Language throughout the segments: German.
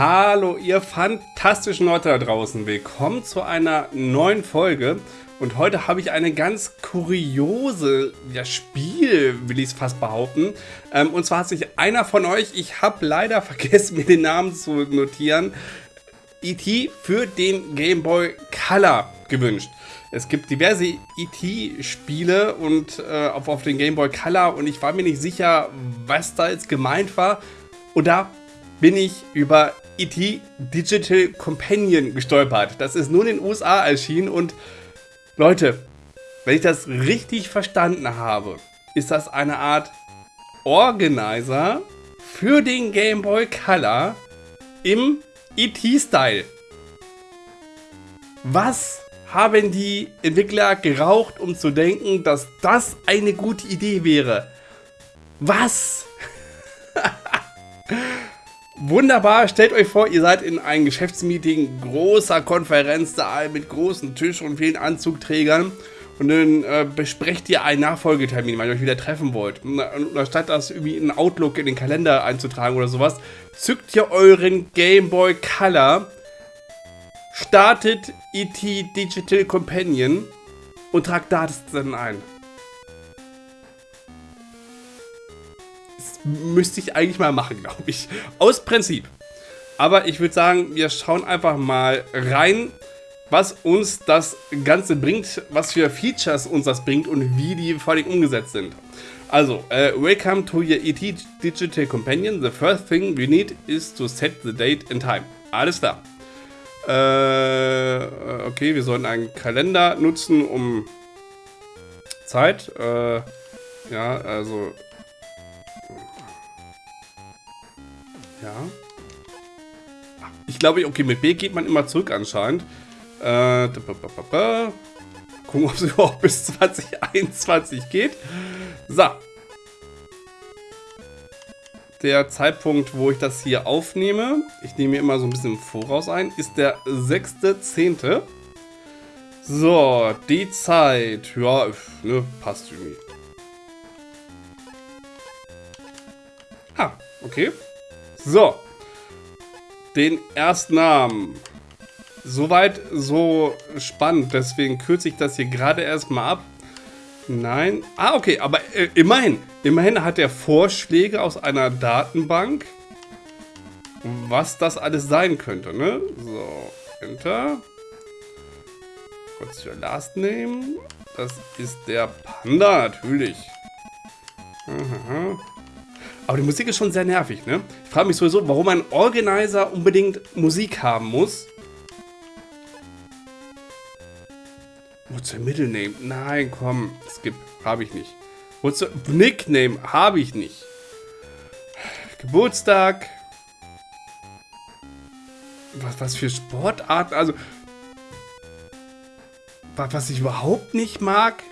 Hallo, ihr fantastischen Leute da draußen. Willkommen zu einer neuen Folge. Und heute habe ich eine ganz kuriose ja, Spiel, will ich es fast behaupten. Ähm, und zwar hat sich einer von euch, ich habe leider vergessen, mir den Namen zu notieren, E.T. für den Game Boy Color gewünscht. Es gibt diverse E.T.-Spiele und äh, auf, auf den Game Boy Color und ich war mir nicht sicher, was da jetzt gemeint war. Und da bin ich über E.T. Digital Companion gestolpert. Das ist nur in den USA erschienen und Leute, wenn ich das richtig verstanden habe, ist das eine Art Organizer für den Game Boy Color im ET-Style. Was haben die Entwickler geraucht, um zu denken, dass das eine gute Idee wäre? Was? Wunderbar, stellt euch vor, ihr seid in einem Geschäftsmeeting, großer Konferenzsaal mit großen Tisch und vielen Anzugträgern und dann äh, besprecht ihr einen Nachfolgetermin, weil ihr euch wieder treffen wollt. Und, statt das irgendwie in Outlook in den Kalender einzutragen oder sowas, zückt ihr euren Game Boy Color, startet ET Digital Companion und tragt Daten ein. Müsste ich eigentlich mal machen, glaube ich. Aus Prinzip. Aber ich würde sagen, wir schauen einfach mal rein, was uns das Ganze bringt, was für Features uns das bringt und wie die vor allem umgesetzt sind. Also, uh, welcome to your ET Digital Companion. The first thing we need is to set the date and time. Alles klar. Äh, okay, wir sollen einen Kalender nutzen, um Zeit. Äh, ja, also Ja. Ich glaube, okay, mit B geht man immer zurück anscheinend. Äh, gucken, ob es überhaupt bis 2021 geht. So. Der Zeitpunkt, wo ich das hier aufnehme, ich nehme mir immer so ein bisschen im Voraus ein, ist der 6.10. So, die Zeit, ja, ne, passt irgendwie. Ah, okay. So. Den Erstnamen. Soweit so spannend. Deswegen kürze ich das hier gerade erstmal ab. Nein. Ah, okay. Aber äh, immerhin. Immerhin hat er Vorschläge aus einer Datenbank. Was das alles sein könnte, ne? So. Enter. Kurz für Last Name. Das ist der Panda, natürlich. Aha. Aber die Musik ist schon sehr nervig, ne? Ich frage mich sowieso, warum ein Organizer unbedingt Musik haben muss. Wozu ein Middle Name? Nein, komm, skip. Habe ich nicht. Wozu Nickname? Habe ich nicht. Geburtstag. Was, was für Sportarten? Also, was, was ich überhaupt nicht mag.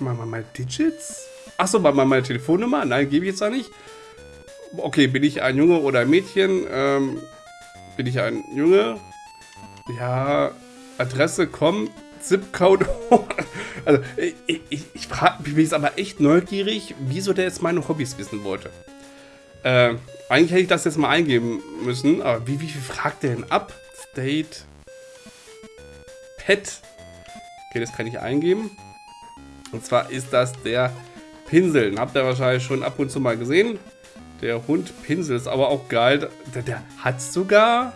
Machen wir mal Digits. Achso, mal meine Telefonnummer? Nein, gebe ich jetzt da nicht. Okay, bin ich ein Junge oder ein Mädchen? Ähm, bin ich ein Junge? Ja, Adresse, komm, Zipcode. also, ich, ich, ich frage mich jetzt aber echt neugierig, wieso der jetzt meine Hobbys wissen wollte. Äh, eigentlich hätte ich das jetzt mal eingeben müssen, aber wie, wie viel fragt der denn ab? State. Pet. Okay, das kann ich eingeben. Und zwar ist das der Pinseln. Habt ihr wahrscheinlich schon ab und zu mal gesehen. Der Hund Pinsel ist aber auch geil. Der, der hat sogar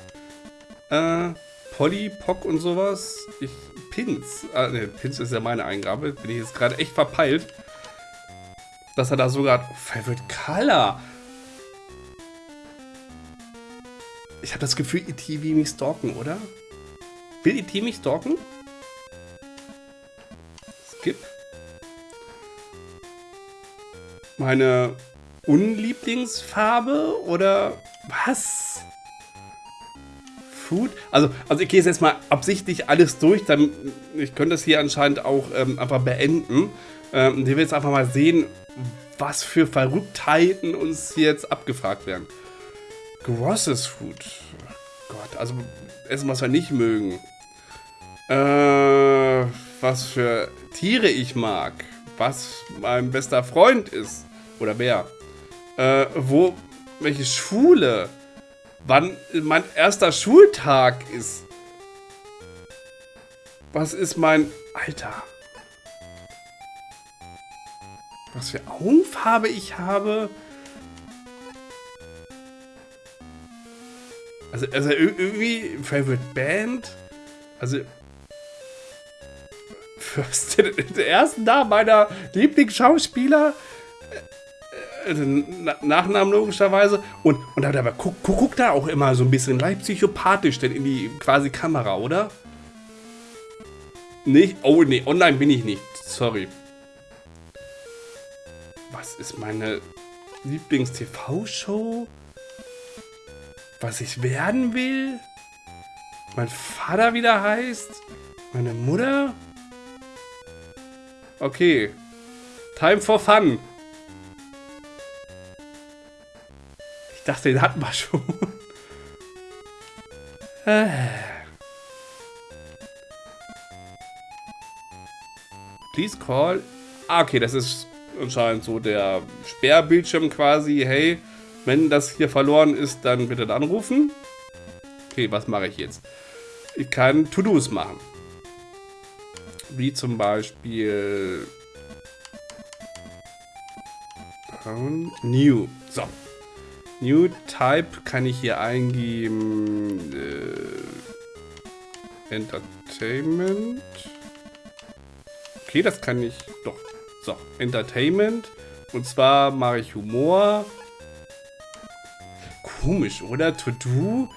äh, Polly, Pock und sowas. Ich, Pins. Ah, ne, Pins ist ja meine Eingabe. Bin ich jetzt gerade echt verpeilt. Dass er da sogar... Favorite Color. Ich habe das Gefühl, E.T. will mich stalken, oder? Will E.T. mich stalken? Skip. Meine Unlieblingsfarbe oder was? Food? Also, also ich gehe jetzt mal absichtlich alles durch, dann ich könnte das hier anscheinend auch ähm, einfach beenden. Ähm, und wir jetzt einfach mal sehen, was für Verrücktheiten uns jetzt abgefragt werden. Grosses Food. Gott, also Essen, was wir nicht mögen. Äh, was für Tiere ich mag. Was mein bester Freund ist. Oder wer? Äh, wo welche Schule, wann mein erster Schultag ist. Was ist mein... Alter. Was für Augenfarbe ich habe. Also, also irgendwie Favorite Band. Also First, der ersten Namen meiner Lieblingsschauspieler. Äh, äh, Nachnamen logischerweise. Und, und da, da guckt guck da auch immer so ein bisschen leicht psychopathisch denn in die quasi Kamera, oder? Nicht? Oh, nee, online bin ich nicht. Sorry. Was ist meine Lieblings-TV-Show? Was ich werden will? Mein Vater wieder heißt? Meine Mutter? Okay. Time for fun. Ich dachte, den hatten wir schon. Please call. Ah, okay, das ist anscheinend so der Sperrbildschirm quasi. Hey, wenn das hier verloren ist, dann bitte anrufen. Okay, was mache ich jetzt? Ich kann To-Dos machen. Wie zum Beispiel... New. So. New Type kann ich hier eingeben. Äh, Entertainment. Okay, das kann ich. Doch. So, Entertainment. Und zwar mache ich Humor. Komisch, oder? To do?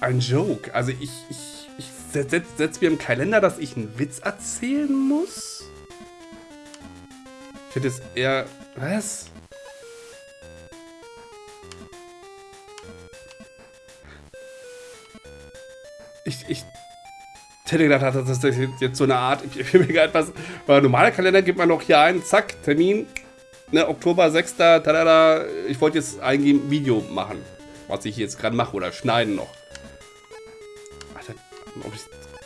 Ein Joke. Also ich, ich setzt setz mir im Kalender, dass ich einen Witz erzählen muss? Ich hätte es eher... Was? Ich, ich hätte gedacht, dass das jetzt so eine Art... Ich will mir etwas... Weil normaler Kalender gibt man noch hier ein, zack, Termin, ne, Oktober 6. Tada, ich wollte jetzt eingeben, Video machen. Was ich jetzt gerade mache oder schneiden noch.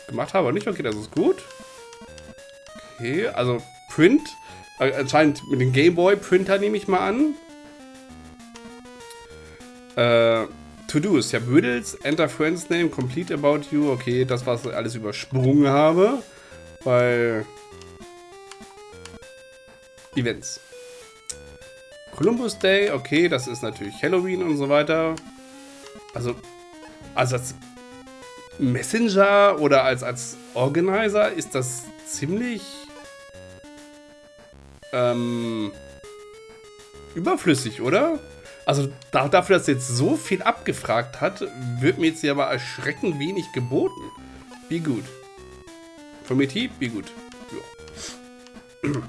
Gemacht habe oder nicht. Okay, das ist gut. Okay, also Print. Äh, anscheinend mit dem Gameboy-Printer nehme ich mal an. Äh, To-Dos. Ja, Bödels, Enter Friends Name, Complete About You. Okay, das, was ich alles übersprungen habe. Weil... Events. Columbus Day, okay, das ist natürlich Halloween und so weiter. Also, also das Messenger oder als, als Organizer ist das ziemlich ähm, überflüssig, oder? Also da, dafür, dass jetzt so viel abgefragt hat, wird mir jetzt hier aber erschreckend wenig geboten. Wie gut. Primitiv, wie gut. Ja.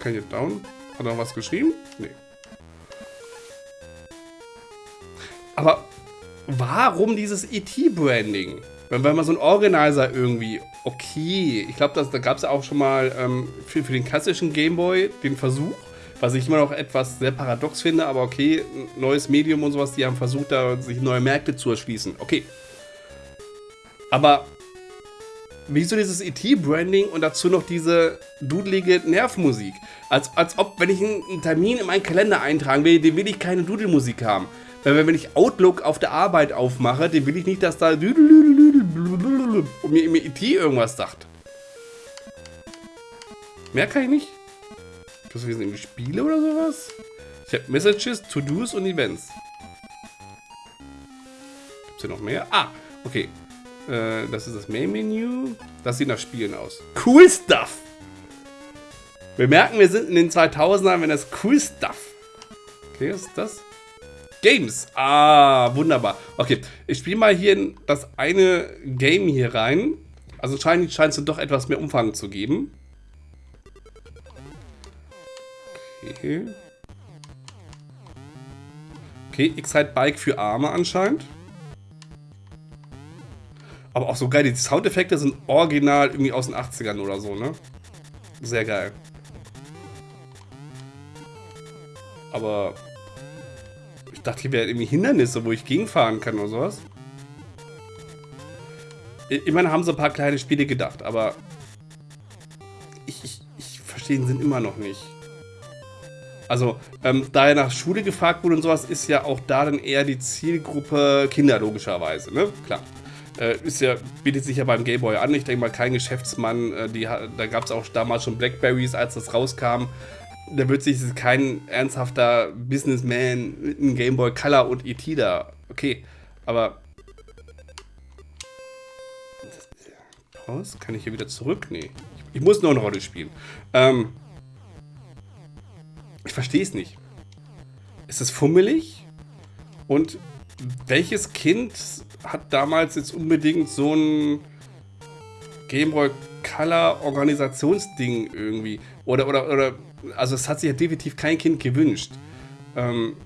Kann ich down? Hat er noch was geschrieben? Nee. Aber warum dieses ET-Branding? Wenn, wenn man so ein Organizer irgendwie, okay, ich glaube, da gab es ja auch schon mal ähm, für, für den klassischen Gameboy den Versuch, was ich immer noch etwas sehr paradox finde, aber okay, neues Medium und sowas, die haben versucht, da sich neue Märkte zu erschließen. Okay. Aber wieso dieses ET-Branding und dazu noch diese dudelige Nervmusik? Als, als ob, wenn ich einen Termin in meinen Kalender eintragen will, den will ich keine Dudelmusik haben. Wenn ich Outlook auf der Arbeit aufmache, dann will ich nicht, dass da und mir, mir IT irgendwas sagt. Mehr kann ich nicht. Das sind irgendwie Spiele oder sowas? Ich habe Messages, To-Dos und Events. Gibt es hier noch mehr? Ah, okay. Äh, das ist das Main-Menü. Das sieht nach Spielen aus. Cool Stuff! Wir merken, wir sind in den 2000ern, wenn das Cool Stuff. Okay, was ist das? Games. Ah, wunderbar. Okay, ich spiele mal hier das eine Game hier rein. Also scheint, scheint es doch etwas mehr Umfang zu geben. Okay. Okay, X-Ride-Bike für Arme anscheinend. Aber auch so geil, die Soundeffekte sind original irgendwie aus den 80ern oder so, ne? Sehr geil. Aber dachte, hier wären irgendwie Hindernisse, wo ich gegenfahren kann oder sowas. Immerhin haben sie ein paar kleine Spiele gedacht, aber ich, ich, ich verstehe den Sinn immer noch nicht. Also, ähm, da er nach Schule gefragt wurde und sowas, ist ja auch da dann eher die Zielgruppe Kinder, logischerweise, ne? Klar. Äh, ist ja, bietet sich ja beim Gameboy an. Ich denke mal, kein Geschäftsmann, äh, die, da gab es auch damals schon Blackberries, als das rauskam. Da wird sich kein ernsthafter Businessman mit einem Gameboy Color und ET da. Okay, aber. Pause? Kann ich hier wieder zurück? Nee. Ich, ich muss nur eine Rolle spielen. Ähm. Ich verstehe es nicht. Ist es fummelig? Und welches Kind hat damals jetzt unbedingt so ein Gameboy Color Organisationsding irgendwie? Oder, oder, oder, also es hat sich ja definitiv kein Kind gewünscht. Ähm,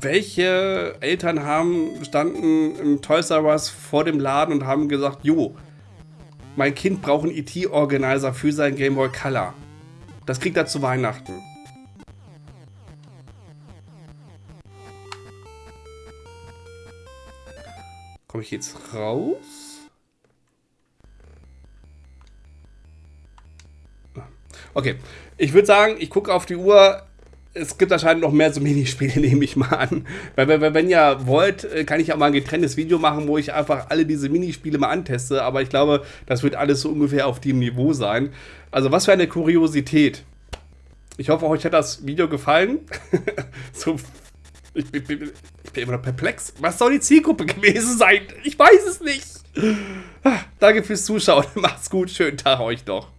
welche Eltern haben standen im Toys R Us vor dem Laden und haben gesagt, jo, mein Kind braucht einen ET-Organizer für sein Gameboy Color. Das kriegt er zu Weihnachten. Komme ich jetzt raus? Okay, ich würde sagen, ich gucke auf die Uhr. Es gibt anscheinend noch mehr so Minispiele, nehme ich mal an. Weil, wenn, wenn ihr wollt, äh, kann ich auch mal ein getrenntes Video machen, wo ich einfach alle diese Minispiele mal anteste. Aber ich glaube, das wird alles so ungefähr auf dem Niveau sein. Also was für eine Kuriosität. Ich hoffe, euch hat das Video gefallen. so ich bin, ich bin immer noch perplex. Was soll die Zielgruppe gewesen sein? Ich weiß es nicht. Ah, danke fürs Zuschauen. Macht's gut. Schönen Tag euch noch.